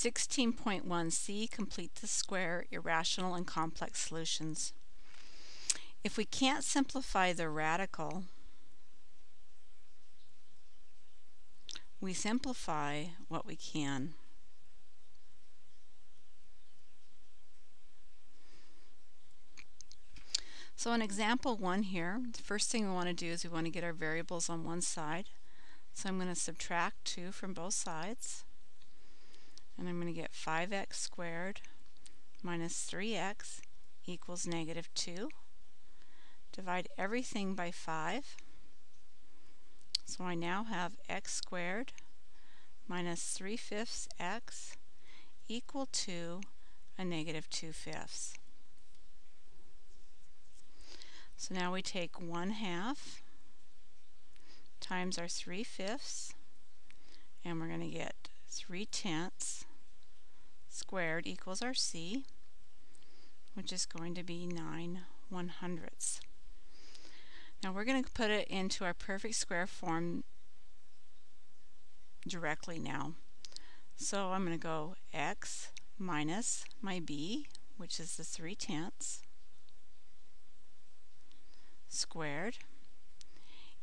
16.1c, complete the square, irrational and complex solutions. If we can't simplify the radical, we simplify what we can. So in example one here, the first thing we want to do is we want to get our variables on one side. So I'm going to subtract 2 from both sides. And I'm going to get 5x squared minus 3x equals negative 2. Divide everything by 5. So I now have x squared minus 3 fifths x equal to a negative 2 fifths. So now we take 1 half times our 3 fifths and we're going to get 3 tenths squared equals our c which is going to be 9 one hundredths. Now we're going to put it into our perfect square form directly now. So I'm going to go x minus my b, which is the 3 tenths, squared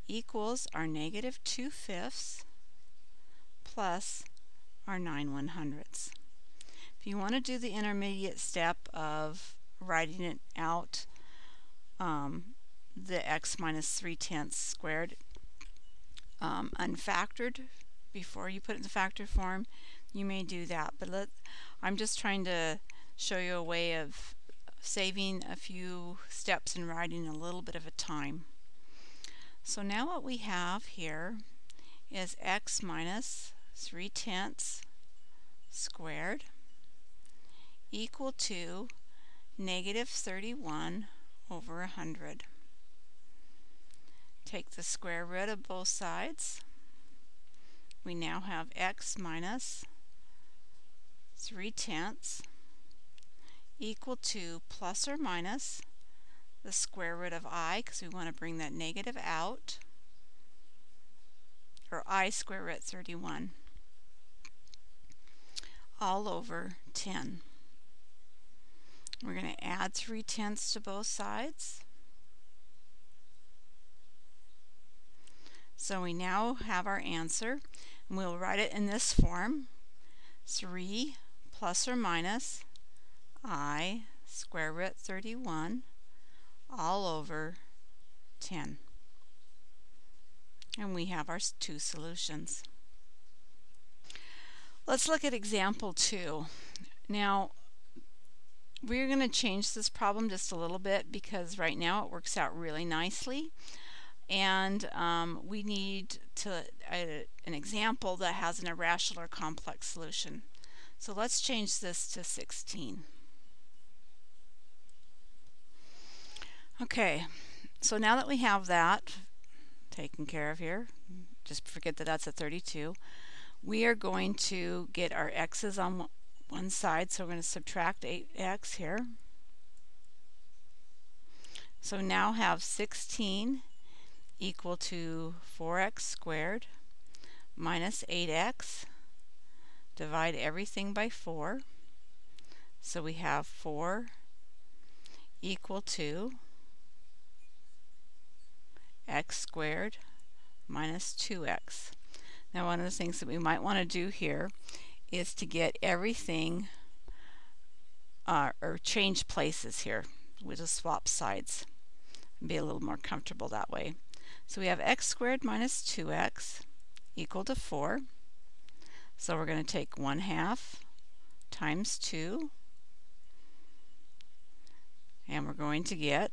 equals our negative 2 fifths plus our 9 one hundredths. You want to do the intermediate step of writing it out, um, the x minus 3 tenths squared um, unfactored before you put it in the factored form, you may do that. But let, I'm just trying to show you a way of saving a few steps and writing a little bit of a time. So now what we have here is x minus 3 tenths squared equal to negative 31 over 100. Take the square root of both sides. We now have x minus 3 tenths equal to plus or minus the square root of i because we want to bring that negative out or i square root 31 all over 10. Add 3 tenths to both sides. So we now have our answer and we'll write it in this form 3 plus or minus i square root 31 all over 10. And we have our two solutions. Let's look at example 2. Now, we're going to change this problem just a little bit because right now it works out really nicely. And um, we need to an example that has an irrational or complex solution. So let's change this to 16. Okay, so now that we have that taken care of here, just forget that that's a 32, we are going to get our x's on one side, so we're going to subtract 8x here. So now have 16 equal to 4x squared minus 8x. Divide everything by 4. So we have 4 equal to x squared minus 2x. Now one of the things that we might want to do here is to get everything uh, or change places here. We'll just swap sides and be a little more comfortable that way. So we have x squared minus 2x equal to 4. So we're going to take 1 half times 2 and we're going to get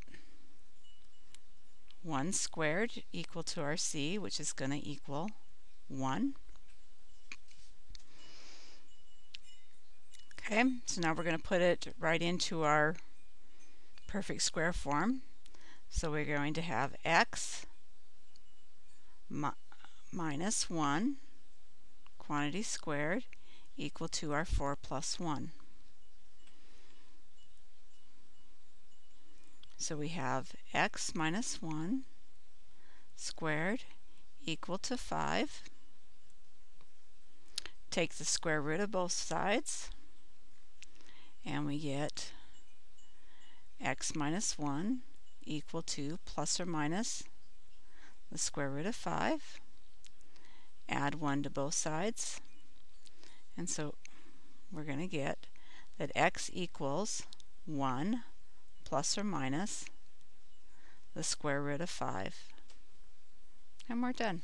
1 squared equal to our c, which is going to equal 1. Okay, so now we're going to put it right into our perfect square form. So we're going to have x mi minus 1 quantity squared equal to our 4 plus 1. So we have x minus 1 squared equal to 5 take the square root of both sides and we get x minus 1 equal to plus or minus the square root of 5. Add 1 to both sides. And so we're going to get that x equals 1 plus or minus the square root of 5. And we're done.